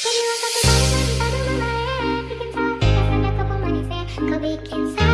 Jadi waktu bikin Kau bikin